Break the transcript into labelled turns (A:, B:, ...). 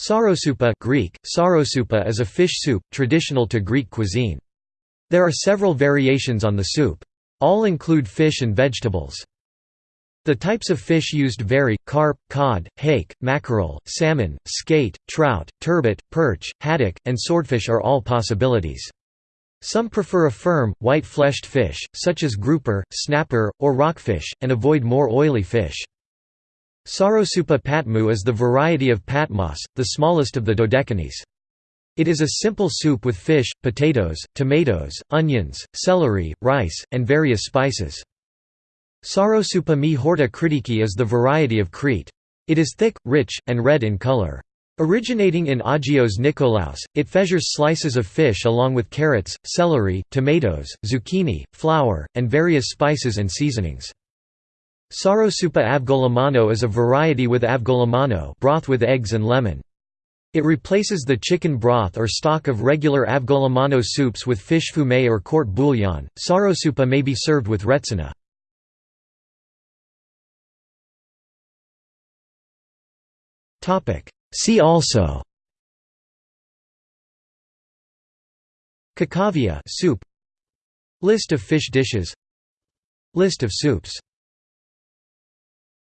A: Psarosoupa Greek, psarosoupa is a fish soup, traditional to Greek cuisine. There are several variations on the soup. All include fish and vegetables. The types of fish used vary, carp, cod, hake, mackerel, salmon, skate, trout, turbot, perch, haddock, and swordfish are all possibilities. Some prefer a firm, white-fleshed fish, such as grouper, snapper, or rockfish, and avoid more oily fish. Psarosoupa Patmou is the variety of patmos, the smallest of the dodecanese. It is a simple soup with fish, potatoes, tomatoes, onions, celery, rice, and various spices. Psarosoupa mi horta kritiki is the variety of Crete. It is thick, rich, and red in color. Originating in Agios Nikolaos, it features slices of fish along with carrots, celery, tomatoes, zucchini, flour, and various spices and seasonings. Psarosoupa avgolemono is a variety with avgolemono broth with eggs and lemon. It replaces the chicken broth or stock of regular avgolemono soups with fish fumet or court bouillon. Psarosoupa may be served with retsina. See also Kakavia soup List of fish dishes List of soups